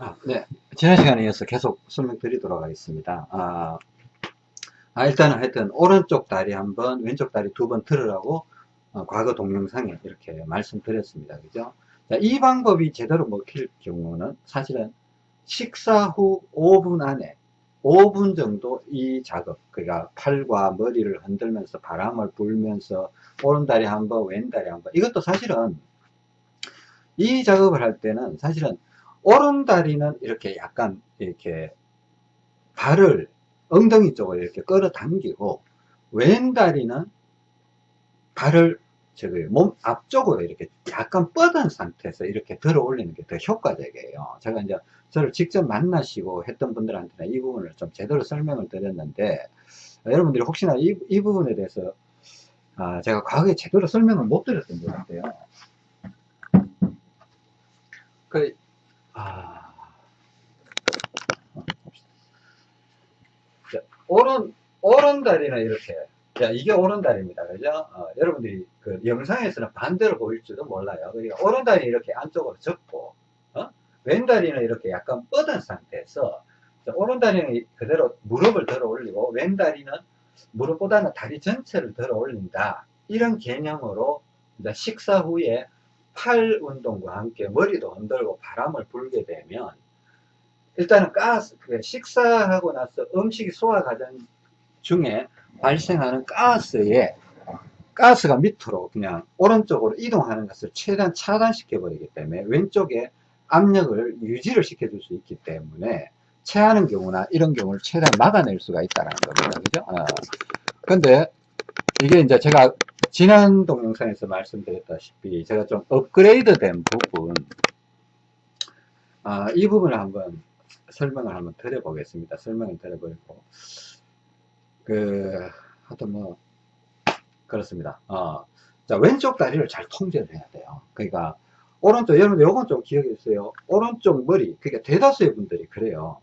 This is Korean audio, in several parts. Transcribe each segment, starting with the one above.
아, 네. 지난 시간에 이어서 계속 설명드리도록 하겠습니다. 아, 아, 일단은 하여튼 오른쪽 다리 한 번, 왼쪽 다리 두 번 들으라고 어, 과거 동영상에 이렇게 말씀드렸습니다. 그죠? 자, 이 방법이 제대로 먹힐 경우는 사실은 식사 후 5분 안에 5분 정도 이 작업, 그러니까 팔과 머리를 흔들면서 바람을 불면서 오른다리 한 번, 왼다리 한 번. 이것도 사실은 이 작업을 할 때는 사실은 오른다리는 이렇게 약간 이렇게 발을 엉덩이 쪽으로 이렇게 끌어당기고 왼다리는 발을 저기 몸 앞쪽으로 이렇게 약간 뻗은 상태에서 이렇게 들어 올리는 게 더 효과적이에요. 제가 이제 저를 직접 만나시고 했던 분들한테는 이 부분을 좀 제대로 설명을 드렸는데 여러분들이 혹시나 이, 이 부분에 대해서 아, 제가 과거에 제대로 설명을 못 드렸던 것 같아요. 그, 아, 자, 오른, 오른 다리는 이렇게. 자, 이게 오른 다리입니다. 그죠? 어, 여러분들이 그 영상에서는 반대로 보일지도 몰라요. 그러니까 오른 다리 이렇게 안쪽으로 접고, 어? 왼 다리는 이렇게 약간 뻗은 상태에서, 자, 오른 다리는 그대로 무릎을 들어 올리고, 왼 다리는 무릎보다는 다리 전체를 들어 올린다. 이런 개념으로 식사 후에 팔 운동과 함께 머리도 흔들고 바람을 불게 되면 일단은 가스, 그 식사하고 나서 음식이 소화 과정 중에 발생하는 가스에 가스가 밑으로 그냥 오른쪽으로 이동하는 것을 최대한 차단시켜 버리기 때문에 왼쪽에 압력을 유지를 시켜 줄 수 있기 때문에 체하는 경우나 이런 경우를 최대한 막아낼 수가 있다는 겁니다. 그죠? 어. 근데 이게 이제 제가 지난 동영상에서 말씀드렸다시피 제가 좀 업그레이드 된 부분 아, 이 부분을 한번 설명을 한번 드려보겠습니다. 설명을 드려보고 그 하여튼 뭐 그렇습니다. 어. 자 왼쪽 다리를 잘 통제를 해야 돼요. 그러니까 오른쪽 여러분 요건 좀 기억해 주세요. 오른쪽 머리 그러니까 대다수의 분들이 그래요.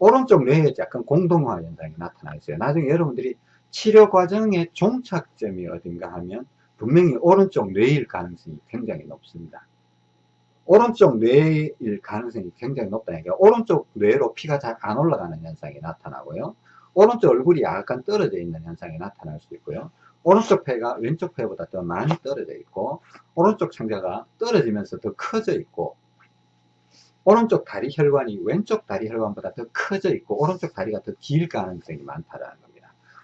오른쪽 뇌에 약간 공동화 현상이 나타나 있어요. 나중에 여러분들이 치료 과정의 종착점이 어딘가 하면 분명히 오른쪽 뇌일 가능성이 굉장히 높습니다. 오른쪽 뇌일 가능성이 굉장히 높다니까 오른쪽 뇌로 피가 잘 안 올라가는 현상이 나타나고요. 오른쪽 얼굴이 약간 떨어져 있는 현상이 나타날 수 있고요. 오른쪽 폐가 왼쪽 폐보다 더 많이 떨어져 있고 오른쪽 창자가 떨어지면서 더 커져 있고 오른쪽 다리 혈관이 왼쪽 다리 혈관보다 더 커져 있고 오른쪽 다리가 더 길 가능성이 많다라는.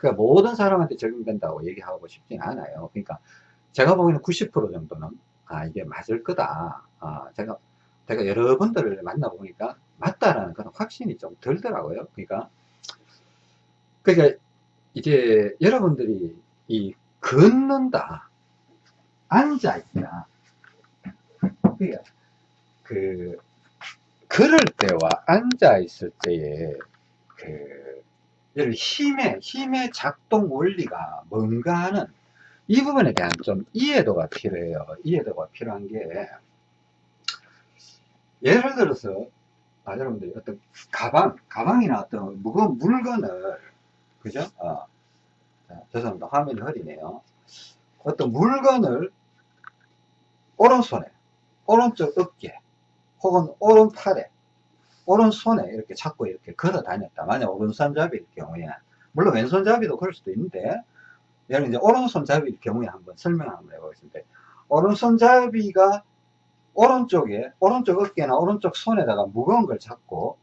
그러니까 모든 사람한테 적용된다고 얘기하고 싶진 않아요. 그러니까 제가 보기에는 90% 정도는 아 이게 맞을 거다. 아 제가 제가 여러분들을 만나보니까 맞다라는 그런 확신이 좀 들더라고요. 그러니까 그러니까 이제 여러분들이 이 걷는다, 앉아 있다. 그러니까 그 걸을 때와 앉아 있을 때의 그 힘의 힘의 작동 원리가 뭔가 하는 이 부분에 대한 좀 이해도가 필요해요. 이해도가 필요한 게 예를 들어서 아, 여러분들이 어떤 가방, 가방이나 어떤 무거운 물건을 그죠? 어. 자, 죄송합니다. 화면이 흐리네요. 어떤 물건을 오른손에, 오른쪽 어깨, 혹은 오른팔에, 오른손에 이렇게 잡고 이렇게 걸어 다녔다. 만약 오른손잡이일 경우에, 물론 왼손잡이도 그럴 수도 있는데, 예를 이제 오른손잡이일 경우에 한번 설명을 한번 해보겠습니다. 오른손잡이가 오른쪽에, 오른쪽 어깨나 오른쪽 손에다가 무거운 걸 잡고,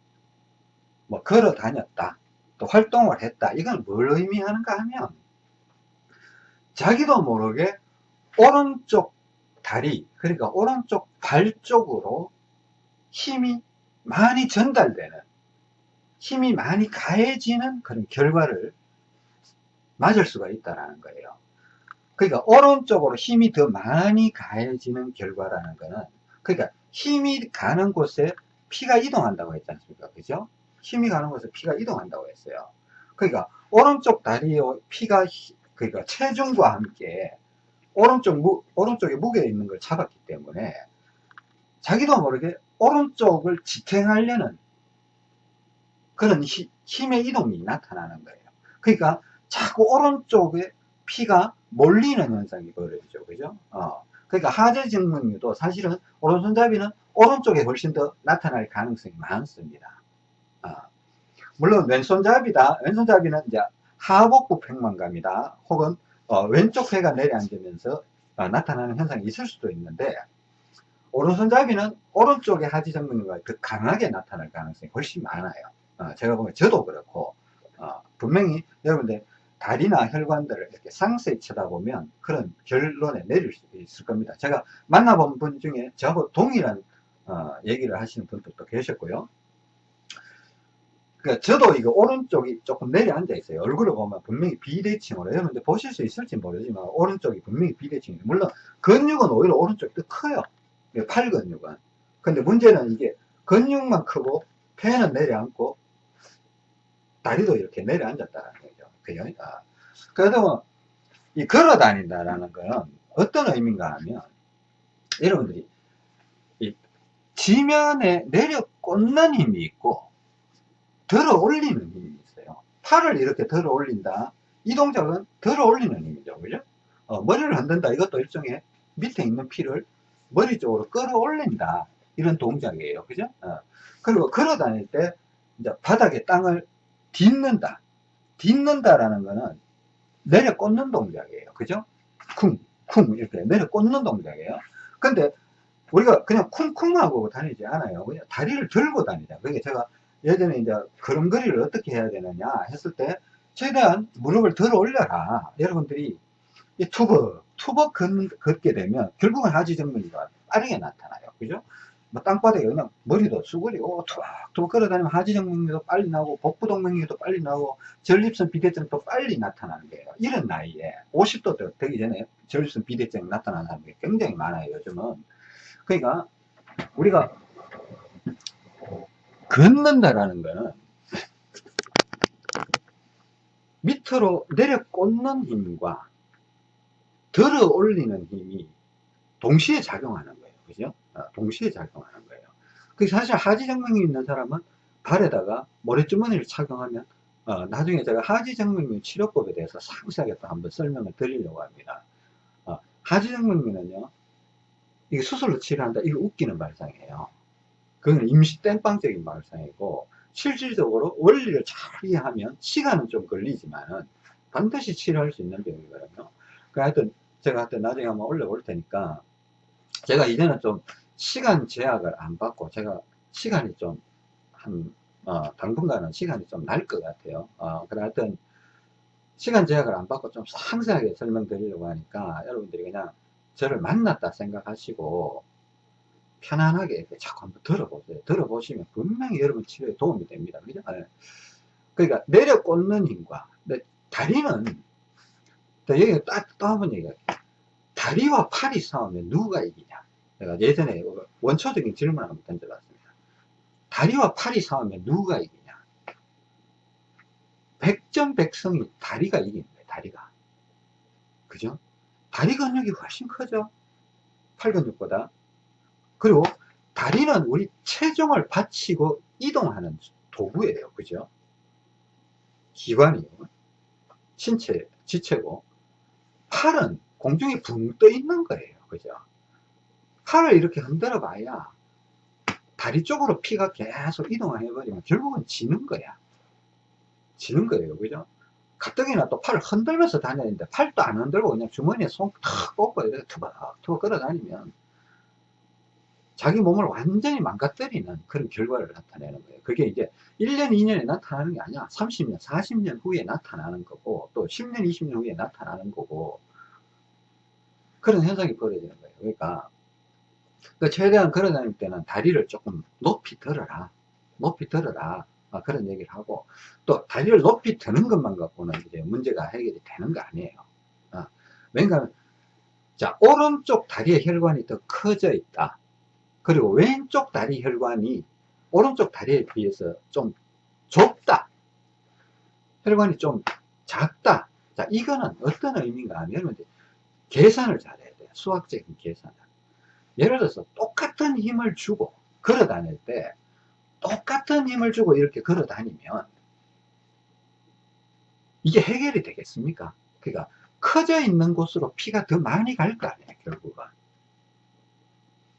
뭐 걸어 다녔다. 또 활동을 했다. 이건 뭘 의미하는가 하면 자기도 모르게 오른쪽 다리 그러니까 오른쪽 발 쪽으로 힘이 많이 전달되는 힘이 많이 가해지는 그런 결과를 맞을 수가 있다는 거예요. 그러니까 오른쪽으로 힘이 더 많이 가해지는 결과라는 거는 그러니까 힘이 가는 곳에 피가 이동한다고 했지 않습니까? 그죠? 힘이 가는 곳에 피가 이동한다고 했어요. 그러니까 오른쪽 다리에 피가 그러니까 체중과 함께 오른쪽 무, 오른쪽에 무게 있는 걸 잡았기 때문에 자기도 모르게 오른쪽을 지탱하려는 그런 히, 힘의 이동이 나타나는 거예요. 그러니까 자꾸 오른쪽에 피가 몰리는 현상이 벌어지죠. 그죠? 어. 그러니까 하재 증명유도 사실은 오른손잡이는 오른쪽에 훨씬 더 나타날 가능성이 많습니다. 아, 물론 왼손잡이다. 왼손잡이는 이제 하복부 팽만감이다. 혹은 어, 왼쪽 회가 내려앉으면서 어, 나타나는 현상이 있을 수도 있는데 오른손잡이는 오른쪽에 하지 정맥류가 더 강하게 나타날 가능성이 훨씬 많아요. 어, 제가 보면 저도 그렇고 어, 분명히 여러분들 다리나 혈관들을 이렇게 상세히 쳐다보면 그런 결론에 내릴 수 있을 겁니다. 제가 만나본 분 중에 저하고 동일한 어, 얘기를 하시는 분들도 계셨고요. 그러니까 저도 이거 오른쪽이 조금 내려앉아 있어요. 얼굴을 보면 분명히 비대칭으로 여러분들 보실 수 있을지 모르지만 오른쪽이 분명히 비대칭이에요. 물론 근육은 오히려 오른쪽이 더 커요. 팔 근육은. 근데 문제는 이게 근육만 크고 폐는 내려앉고 다리도 이렇게 내려앉았다는 거죠. 그죠? 아. 그래도 이 걸어 다닌다라는 거는 어떤 의미인가 하면 여러분들이 이 지면에 내려 꽂는 힘이 있고 들어 올리는 힘이 있어요. 팔을 이렇게 들어 올린다. 이 동작은 들어 올리는 힘이죠. 그죠? 어, 머리를 흔든다. 이것도 일종의 밑에 있는 피를 머리 쪽으로 끌어올린다. 이런 동작이에요. 그죠? 어. 그리고 걸어 다닐 때 이제 바닥에 땅을 딛는다. 딛는다라는 거는 내려 꽂는 동작이에요. 그죠? 쿵, 쿵 이렇게 내려 꽂는 동작이에요. 근데 우리가 그냥 쿵쿵 하고 다니지 않아요. 그냥 다리를 들고 다니자. 그게 제가 예전에 이제 걸음걸이를 어떻게 해야 되느냐 했을 때 최대한 무릎을 들어 올려라. 여러분들이 이 투벅, 투벅 걷, 게 되면 결국은 하지정맥류가 빠르게 나타나요. 그죠? 뭐 땅바닥에 그냥 머리도 수그리고 투벅투벅 걸어다니면 하지정맥류도 빨리 나오고 복부동맥류도 빨리 나오고 전립선 비대증도 빨리 나타나는 거예요. 이런 나이에 50도 되기 전에 전립선 비대증이 나타나는 사람이 굉장히 많아요. 요즘은. 그러니까 우리가 걷는다라는 거는 밑으로 내려 꽂는 힘과 들어 올리는 힘이 동시에 작용하는 거예요. 그죠? 어, 동시에 작용하는 거예요. 그 사실 하지정맥류 있는 사람은 발에다가 모래주머니를 착용하면 어, 나중에 제가 하지정맥류 치료법에 대해서 상세하게 또 한번 설명을 드리려고 합니다. 어, 하지정맥류는요, 이게 수술로 치료한다. 이거 웃기는 발상이에요. 그건 임시 땜빵적인 발상이고 실질적으로 원리를 잘 이해하면 시간은 좀 걸리지만은 반드시 치료할 수 있는 병이거든요. 그 하여튼 제가 하여튼 나중에 한번 올려볼 테니까 제가 이제는 좀 시간 제약을 안 받고 제가 시간이 좀한 어, 당분간은 시간이 좀 날 것 같아요. 어, 그래 하여튼 시간 제약을 안 받고 좀 상세하게 설명드리려고 하니까 여러분들이 그냥 저를 만났다 생각하시고 편안하게 자꾸 한번 들어보세요. 들어보시면 분명히 여러분 치료에 도움이 됩니다. 그죠? 네. 그러니까 내려 꽂는 힘과 다리는 여기 딱, 또 한 번 얘기할게요. 다리와 팔이 싸우면 누가 이기냐? 내가 예전에 원초적인 질문을 한번 던져봤습니다. 다리와 팔이 싸우면 누가 이기냐? 백전백성이 다리가 이깁니다. 다리가. 그죠? 다리 근육이 훨씬 크죠? 팔 근육보다. 그리고 다리는 우리 체중을 받치고 이동하는 도구예요. 그죠? 기관이요. 신체, 지체고. 팔은 공중에 붕 떠 있는 거예요. 그죠? 팔을 이렇게 흔들어 봐야 다리 쪽으로 피가 계속 이동을 해버리면 결국은 지는 거야. 지는 거예요. 그죠? 가뜩이나 또 팔을 흔들면서 다니는데 팔도 안 흔들고 그냥 주머니에 손탁 꽂고 이렇게 투박 투박 걸어 다니면 자기 몸을 완전히 망가뜨리는 그런 결과를 나타내는 거예요. 그게 이제 1년, 2년에 나타나는 게 아니야. 30년, 40년 후에 나타나는 거고, 또 10년, 20년 후에 나타나는 거고, 그런 현상이 벌어지는 거예요. 그러니까, 그 최대한 걸어 다닐 때는 다리를 조금 높이 들어라. 높이 들어라. 아, 그런 얘기를 하고, 또 다리를 높이 드는 것만 갖고는 이제 문제가 해결이 되는 거 아니에요. 아, 왜냐하면, 자, 오른쪽 다리의 혈관이 더 커져 있다. 그리고 왼쪽 다리 혈관이 오른쪽 다리에 비해서 좀 좁다. 혈관이 좀 작다. 자, 이거는 어떤 의미인가 하면 계산을 잘해야 돼요. 수학적인 계산을. 예를 들어서 똑같은 힘을 주고 걸어 다닐 때 똑같은 힘을 주고 이렇게 걸어 다니면 이게 해결이 되겠습니까? 그러니까 커져 있는 곳으로 피가 더 많이 갈 거 아니에요, 결국은.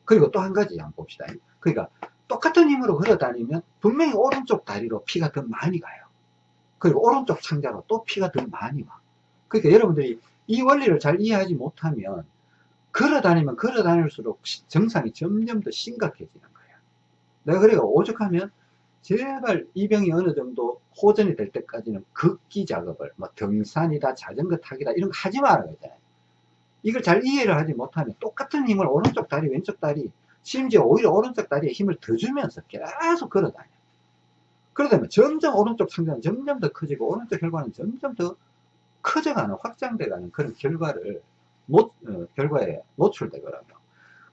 그리고 또 한 가지 한번 봅시다. 그러니까 똑같은 힘으로 걸어 다니면 분명히 오른쪽 다리로 피가 더 많이 가요. 그리고 오른쪽 창자로 또 피가 더 많이 와. 그러니까 여러분들이 이 원리를 잘 이해하지 못하면 걸어 다니면 걸어 다닐수록 시- 증상이 점점 더 심각해지는 거예요. 내가 그래가 오죽하면 제발 이 병이 어느 정도 호전이 될 때까지는 극기 작업을 뭐 등산이다 자전거 타기다 이런 거 하지 말아야 되잖아요. 이걸 잘 이해를 하지 못하면 똑같은 힘을 오른쪽 다리 왼쪽 다리 심지어 오히려 오른쪽 다리에 힘을 더 주면서 계속 걸어 다녀요. 그러다 보면 점점 오른쪽 창자는 점점 더 커지고 오른쪽 혈관은 점점 더 커져가는 확장돼가는 그런 결과를 못, 어, 결과에 노출되거든요.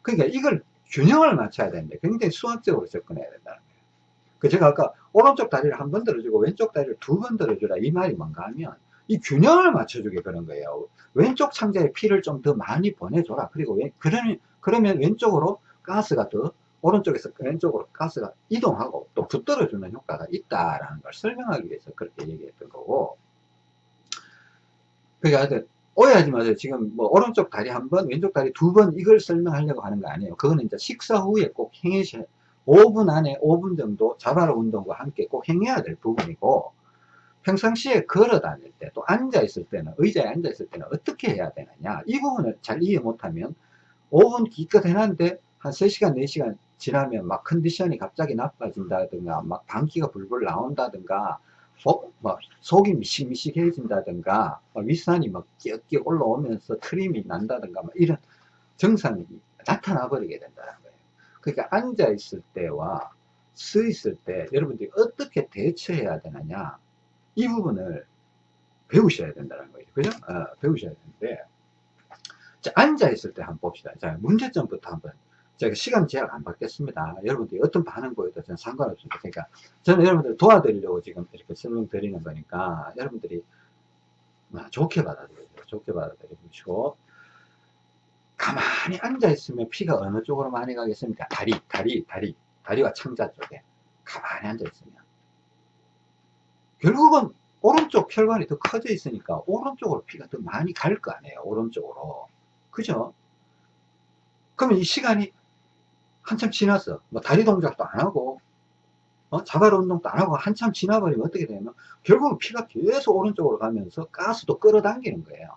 그러니까 이걸 균형을 맞춰야 되는데 굉장히 수학적으로 접근해야 된다는 거예요. 그 제가 아까 오른쪽 다리를 한 번 들어주고 왼쪽 다리를 두 번 들어주라 이 말이 뭔가 하면 이 균형을 맞춰주게 그런 거예요. 왼쪽 창자에 피를 좀 더 많이 보내줘라. 그리고 왜, 그러면, 그러면 왼쪽으로 가스가 더 오른쪽에서 왼쪽으로 가스가 이동하고 또 붙들어주는 효과가 있다라는 걸 설명하기 위해서 그렇게 얘기했던 거고. 그러니까 하여튼 오해하지 마세요. 지금 뭐 오른쪽 다리 한 번, 왼쪽 다리 두 번 이걸 설명하려고 하는 거 아니에요. 그거는 이제 식사 후에 꼭 행해셔 5분 안에 5분 정도 자바로 운동과 함께 꼭 행해야 될 부분이고 평상시에 걸어 다닐 때 또 앉아 있을 때는 의자에 앉아 있을 때는 어떻게 해야 되느냐 이 부분을 잘 이해 못하면 5분 기껏 해놨는데 한 3시간 4시간 지나면 막 컨디션이 갑자기 나빠진다든가 막 방귀가 불불 나온다든가 어, 막 속이 미식미식해진다든가 막 윗산이 막 끼역끼역 올라오면서 트림이 난다든가 막 이런 증상이 나타나 버리게 된다는 거예요. 그러니까 앉아 있을 때와 서 있을 때 여러분들이 어떻게 대처해야 되느냐 이 부분을 배우셔야 된다는 거예요. 그죠? 어, 배우셔야 되는데 자, 앉아 있을 때 한번 봅시다. 자, 문제점부터 한번 제가 시간 제약 안 받겠습니다. 여러분들이 어떤 반응 보여도 저는 상관없습니다. 그러니까 저는 여러분들 도와드리려고 지금 이렇게 설명드리는 거니까 여러분들이 아, 좋게 받아들여요. 좋게 받아들여주시고 가만히 앉아 있으면 피가 어느 쪽으로 많이 가겠습니까? 다리, 다리, 다리, 다리와 창자 쪽에 가만히 앉아 있으면 결국은 오른쪽 혈관이 더 커져 있으니까 오른쪽으로 피가 더 많이 갈 거 아니에요. 오른쪽으로. 그죠? 그러면 이 시간이 한참 지났어. 뭐 다리 동작도 안 하고, 어? 자발 운동도 안 하고 한참 지나버리면 어떻게 되냐면 결국은 피가 계속 오른쪽으로 가면서 가스도 끌어당기는 거예요.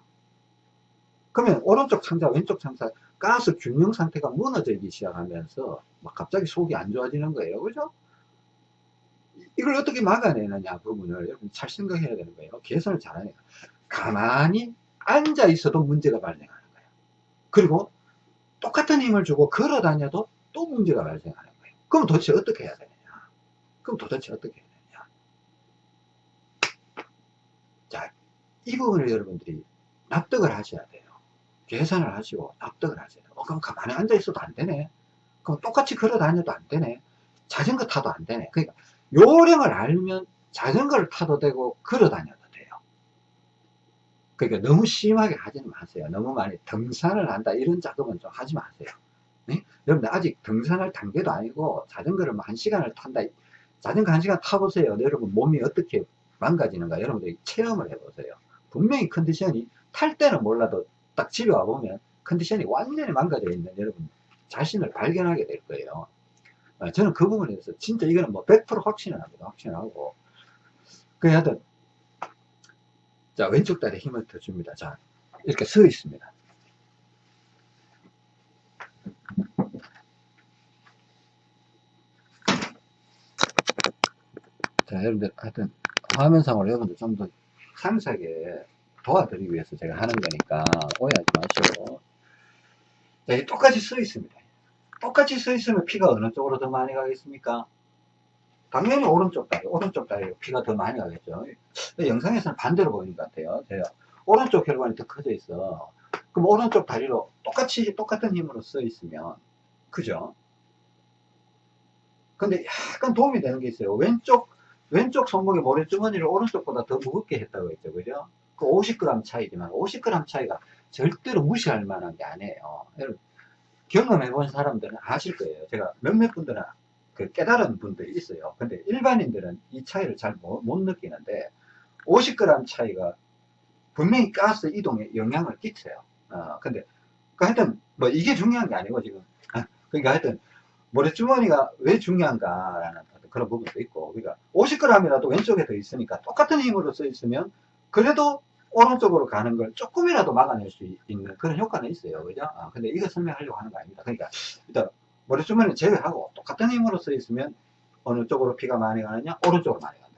그러면 오른쪽 창자, 왼쪽 창자, 가스 균형 상태가 무너지기 시작하면서 막 갑자기 속이 안 좋아지는 거예요. 그죠? 이걸 어떻게 막아내느냐 부분을 여러분 잘 생각해야 되는 거예요. 개선을 잘하니까. 가만히 앉아 있어도 문제가 발생하는 거예요. 그리고 똑같은 힘을 주고 걸어 다녀도 또 문제가 발생하는 거예요. 그럼 도대체 어떻게 해야 되느냐? 그럼 도대체 어떻게 해야 되느냐? 자, 이 부분을 여러분들이 납득을 하셔야 돼요. 계산을 하시고 납득을 하셔야 돼요. 어, 그럼 가만히 앉아 있어도 안 되네. 그럼 똑같이 걸어 다녀도 안 되네. 자전거 타도 안 되네. 그러니까 요령을 알면 자전거를 타도 되고 걸어 다녀도 돼요. 그러니까 너무 심하게 하지는 마세요. 너무 많이 등산을 한다 이런 작업은 좀 하지 마세요. 네? 여러분들 아직 등산할 단계도 아니고 자전거를 뭐한 시간을 탄다. 자전거 한 시간 타보세요. 여러분 몸이 어떻게 망가지는가 여러분들이 체험을 해보세요. 분명히 컨디션이 탈 때는 몰라도 딱 집에 와보면 컨디션이 완전히 망가져 있는 여러분 자신을 발견하게 될 거예요. 어, 저는 그 부분에 대해서 진짜 이거는 뭐 100% 확신을 합니다. 확신하고. 그 하여튼, 자, 왼쪽 다리에 힘을 더 줍니다. 자, 이렇게 서 있습니다. 자, 여러분들, 하여튼, 화면상으로 여러분들 좀 더 상세하게 도와드리기 위해서 제가 하는 거니까 오해하지 마시고. 자, 똑같이 서 있습니다. 똑같이 서 있으면 피가 어느 쪽으로 더 많이 가겠습니까? 당연히 오른쪽 다리, 오른쪽 다리로 피가 더 많이 가겠죠. 영상에서는 반대로 보이는 것 같아요. 제가 오른쪽 혈관이 더 커져 있어. 그럼 오른쪽 다리로 똑같이, 똑같은 힘으로 서 있으면, 그죠? 근데 약간 도움이 되는 게 있어요. 왼쪽, 왼쪽 손목의 모래주머니를 오른쪽보다 더 무겁게 했다고 했죠. 그죠? 그 50g 차이지만 50g 차이가 절대로 무시할 만한 게 아니에요. 여러분, 경험해 본 사람들은 아실 거예요. 제가 몇몇 분들은 그 깨달은 분들이 있어요. 근데 일반인들은 이 차이를 잘못 느끼는데 50g 차이가 분명히 가스 이동에 영향을 끼쳐요. 어, 근데 그 하여튼 뭐 이게 중요한 게 아니고 지금 그러니까 하여튼 모래주머니가 왜 중요한가라는 그런 부분도 있고 그러니까 50g이라도 왼쪽에 더 있으니까 똑같은 힘으로 써 있으면 그래도 오른쪽으로 가는 걸 조금이라도 막아낼 수 있는 그런 효과는 있어요. 그죠? 아, 근데 이거 설명하려고 하는 거 아닙니다. 그러니까 일단 모래주머니는 제외하고 똑같은 힘으로 써 있으면 어느 쪽으로 피가 많이 가느냐 오른쪽으로 많이 간다.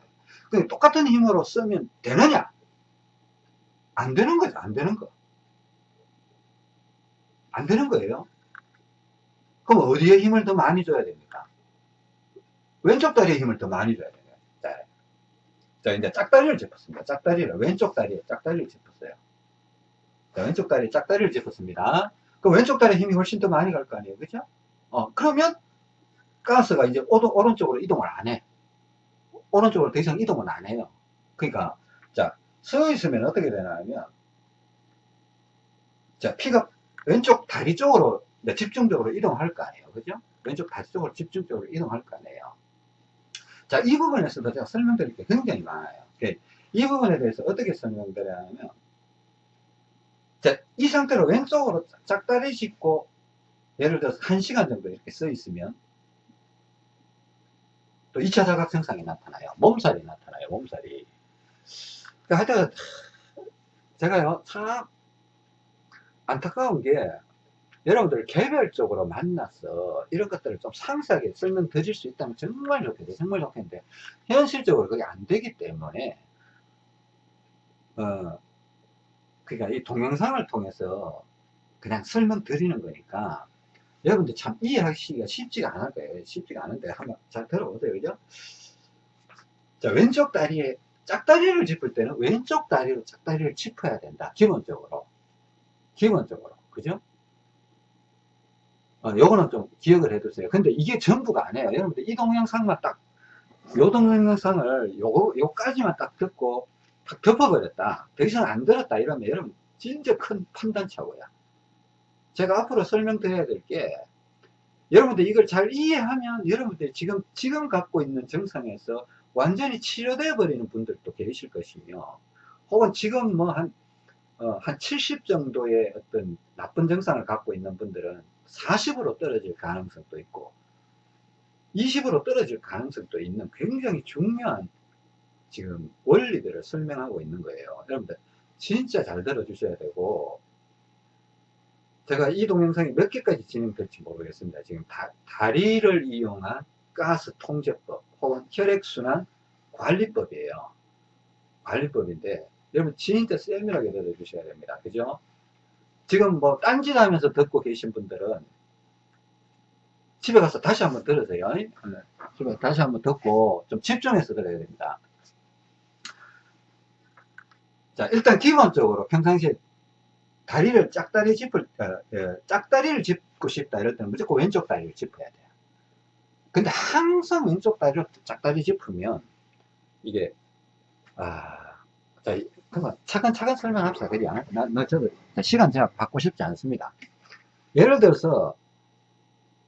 그러니까 똑같은 힘으로 쓰면 되느냐? 안 되는 거죠. 안 되는 거. 안 되는 거예요. 그럼 어디에 힘을 더 많이 줘야 됩니까? 왼쪽 다리에 힘을 더 많이 줘야 돼요. 자, 자 이제 짝다리를 짚었습니다. 짝다리를 왼쪽 다리에 짝다리를 짚었어요. 자, 왼쪽 다리에 짝다리를 짚었습니다. 그럼 왼쪽 다리에 힘이 훨씬 더 많이 갈 거 아니에요, 그죠? 어 그러면 가스가 이제 오도, 오른쪽으로 이동을 안 해. 오른쪽으로 더 이상 이동은 안 해요. 그러니까 자 서 있으면 어떻게 되냐면 자 피가 왼쪽 다리 쪽으로 집중적으로 이동할 거 아니에요. 그죠? 왼쪽 다리 쪽으로 집중적으로 이동할 거 아니에요. 자, 이 부분에서도 제가 설명드릴 게 굉장히 많아요. 이 부분에 대해서 어떻게 설명드려야하면 자, 이 상태로 왼쪽으로 짝다리 짚고 예를 들어서 1시간 정도 이렇게 써 있으면 또 2차 자각 증상이 나타나요. 몸살이 나타나요. 몸살이. 그러니까 하여튼 제가요 참 안타까운 게 여러분들 개별적으로 만나서 이런 것들을 좀 상세하게 설명 드릴 수 있다면 정말 좋겠어요. 정말 좋겠는데 현실적으로 그게 안 되기 때문에 어 그러니까 이 동영상을 통해서 그냥 설명 드리는 거니까 여러분들 참 이해하시기가 쉽지가 않을 거예요. 쉽지가 않은데 한번 잘 들어보세요. 그죠? 자, 왼쪽 다리에 짝다리를 짚을 때는 왼쪽 다리로 짝다리를 짚어야 된다. 기본적으로. 기본적으로. 그죠? 어, 요거는 좀 기억을 해두세요. 근데 이게 전부가 아니에요. 여러분들 이 동영상만 딱, 요 동영상을 요거, 요까지만 딱 듣고 딱 덮어버렸다. 더 이상 안 들었다. 이러면 여러분 진짜 큰 판단차고요. 제가 앞으로 설명드려야 될 게, 여러분들 이걸 잘 이해하면 여러분들 지금, 지금 갖고 있는 증상에서 완전히 치료되어 버리는 분들도 계실 것이며, 혹은 지금 뭐 한, 어, 한70 정도의 어떤 나쁜 증상을 갖고 있는 분들은 40으로 떨어질 가능성도 있고 20으로 떨어질 가능성도 있는 굉장히 중요한 지금 원리들을 설명하고 있는 거예요. 여러분들 진짜 잘 들어주셔야 되고 제가 이 동영상이 몇 개까지 진행될지 모르겠습니다. 지금 다, 다리를 이용한 가스 통제법 혹은 혈액순환 관리법이에요. 관리법인데 여러분 진짜 세밀하게 들어주셔야 됩니다. 그죠? 지금 뭐 딴짓하면서 듣고 계신 분들은 집에 가서 다시 한번 들으세요. 네. 집에 다시 한번 듣고 좀 집중해서 들어야 됩니다. 자 일단 기본적으로 평상시에 다리를 짝다리 짚을 어, 예, 짝다리를 짚고 싶다 이럴 때는 무조건 왼쪽 다리를 짚어야 돼요. 근데 항상 왼쪽 다리를 짝다리 짚으면 이게 아, 자, 그만 차근차근 설명합시다. 그냥 나, 나 저도 시간 제가 받고 싶지 않습니다. 예를 들어서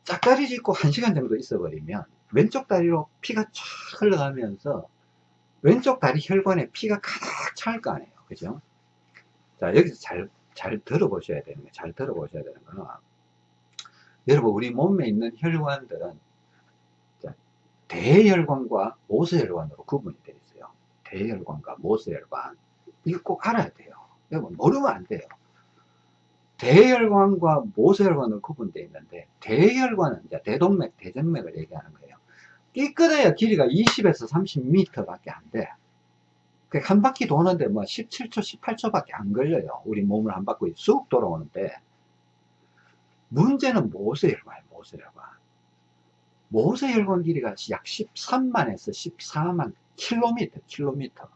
짝다리 짚고 한 시간 정도 있어 버리면 왼쪽 다리로 피가 쫙 흘러가면서 왼쪽 다리 혈관에 피가 가득 찰 거 아니에요. 그죠? 자, 여기서 잘, 잘 들어보셔야 되는 거, 잘 들어보셔야 되는 거는, 여러분, 우리 몸에 있는 혈관들은, 자, 대혈관과 모세혈관으로 구분이 되어 있어요. 대혈관과 모세혈관. 이거 꼭 알아야 돼요. 여러분, 모르면 안 돼요. 대혈관과 모세혈관으로 구분되어 있는데, 대혈관은 이제 대동맥, 대정맥을 얘기하는 거예요. 끼끗해야 길이가 20에서 30m 밖에 안 돼. 그한 바퀴 도는데 뭐 17초, 18초 밖에 안 걸려요. 우리 몸을 한 바퀴 쑥 돌아오는데. 문제는 모세혈관이에요, 모세혈관. 모세혈관 길이가 약 13만에서 14만 킬로미터, 킬로미터.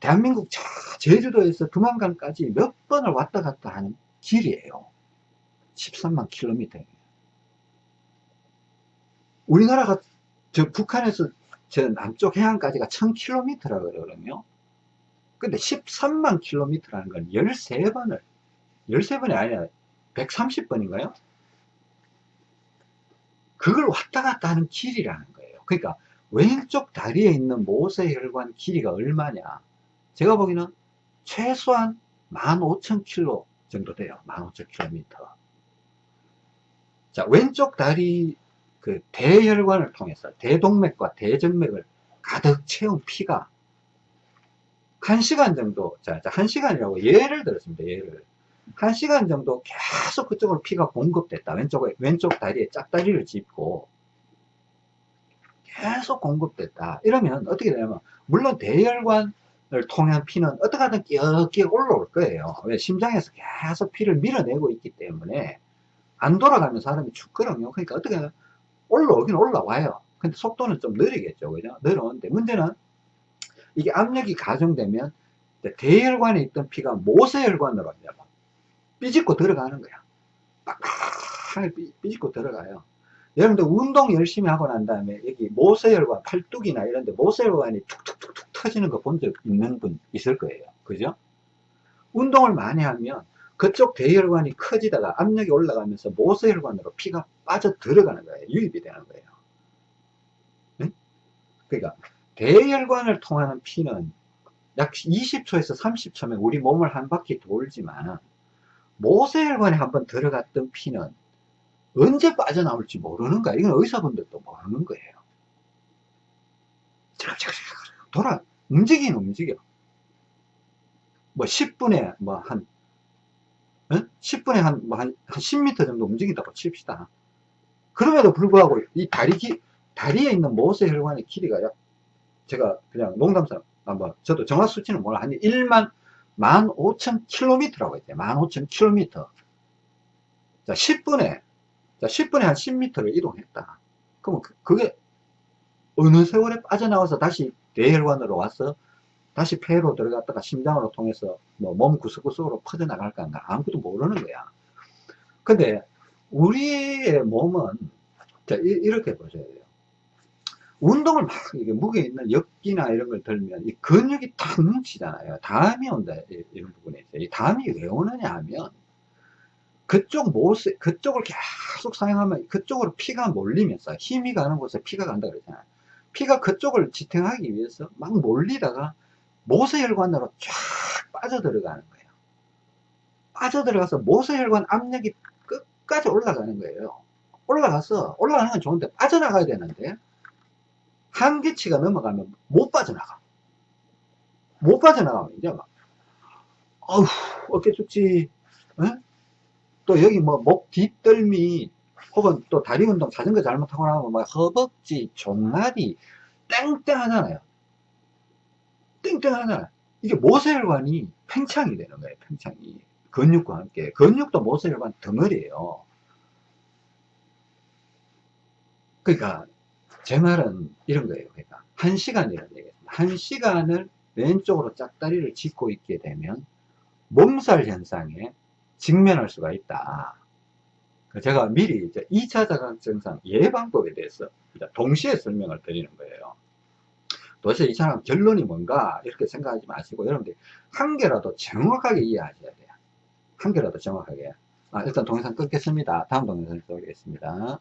대한민국 저 제주도에서 두만강까지 몇 번을 왔다 갔다 하는 길이에요. 13만 킬로미터. 우리나라가 저 북한에서 저 남쪽 해안까지가 1000km라고 그러거든요. 근데 13만 킬로미터라는 건 13번을, 13번이 아니라 130번인가요? 그걸 왔다 갔다 하는 길이라는 거예요. 그러니까 왼쪽 다리에 있는 모세혈관 길이가 얼마냐? 제가 보기에는 최소한 15,000km 정도 돼요. 15,000km. 자, 왼쪽 다리 그 대혈관을 통해서 대동맥과 대정맥을 가득 채운 피가 한 시간 정도, 자, 자, 한 시간이라고 예를 들었습니다. 예를. 한 시간 정도 계속 그쪽으로 피가 공급됐다. 왼쪽에, 왼쪽 다리에 짝다리를 짚고 계속 공급됐다. 이러면 어떻게 되냐면, 물론 대혈관을 통한 피는 어떻게 하든 끼역끼역 올라올 거예요. 왜? 심장에서 계속 피를 밀어내고 있기 때문에 안 돌아가면 사람이 죽거든요. 그러니까 어떻게 올라오긴 올라와요. 근데 속도는 좀 느리겠죠. 그죠? 느려오는데 문제는 이게 압력이 가중되면 대혈관에 있던 피가 모세혈관으로 이제 막 삐집고 들어가는 거야. 빡빡하게 삐- 삐집고 들어가요. 여러분들 운동 열심히 하고 난 다음에 여기 모세혈관, 팔뚝이나 이런 데 모세혈관이 툭툭툭툭 터지는 거 본 적 있는 분 있을 거예요. 그죠? 운동을 많이 하면 그쪽 대혈관이 커지다가 압력이 올라가면서 모세혈관으로 피가 빠져 들어가는 거예요. 유입이 되는 거예요. 네? 그러니까 대혈관을 통하는 피는 약 20초에서 30초면 우리 몸을 한 바퀴 돌지만 모세혈관에 한번 들어갔던 피는 언제 빠져나올지 모르는 거야. 이건 의사분들도 모르는 거예요. 돌아, 움직이는 움직여. 뭐 10분에 뭐 한, 10분에 한, 뭐 한, 한 10m 정도 움직인다고 칩시다. 그럼에도 불구하고 이 다리 기, 다리에 있는 모세 혈관의 길이가 약, 제가 그냥 농담삼, 아, 뭐, 저도 정확 수치는 몰라. 한 1만, 15,000km라고 했대요. 15,000km. 자, 10분에, 자, 10분에 한 10m를 이동했다. 그러면 그- 그게 어느 세월에 빠져나와서 다시 대혈관으로 와서 다시 폐로 들어갔다가 심장으로 통해서 뭐 몸 구석구석으로 퍼져나갈까 아무것도 모르는 거야. 근데 우리의 몸은 자, 이, 이렇게 보셔야 돼요. 운동을 막 이게 무게 있는 역기나 이런 걸 들면 이 근육이 탁 뭉치잖아요. 담이 온다 이- 이런 부분에 있어요. 이 담이 왜 오느냐 하면 그쪽 모습 그쪽을 계속 사용하면 그쪽으로 피가 몰리면서 힘이 가는 곳에 피가 간다 그러잖아요. 피가 그쪽을 지탱하기 위해서 막 몰리다가 모세혈관으로 쫙 빠져 들어가는 거예요. 빠져 들어가서 모세혈관 압력이 끝까지 올라가는 거예요. 올라가서 올라가는 건 좋은데 빠져나가야 되는데 한계치가 넘어가면 못 빠져나가. 못 빠져나가면 이제 막, 어휴, 어깨 죽지, 에? 또 여기 뭐 목 뒷덜미, 혹은 또 다리 운동 자전거 잘못하고 나면 막 허벅지, 종아리, 땡땡하잖아요. 땡땡하잖아요. 이게 모세혈관이 팽창이 되는 거예요, 팽창이. 근육과 함께. 근육도 모세혈관 덩어리예요. 그러니까 제 말은 이런 거예요. 그러니까 한 시간이라는 얘기입니다. 한 시간을 왼쪽으로 짝다리를 짚고 있게 되면 몸살 현상에 직면할 수가 있다. 제가 미리 이제 2차 자각 증상 예방법에 대해서 동시에 설명을 드리는 거예요. 도대체 이 사람 결론이 뭔가 이렇게 생각하지 마시고 여러분들 한 개라도 정확하게 이해하셔야 돼요. 한 개라도 정확하게. 아, 일단 동영상 끊겠습니다. 다음 동영상에서 오겠습니다.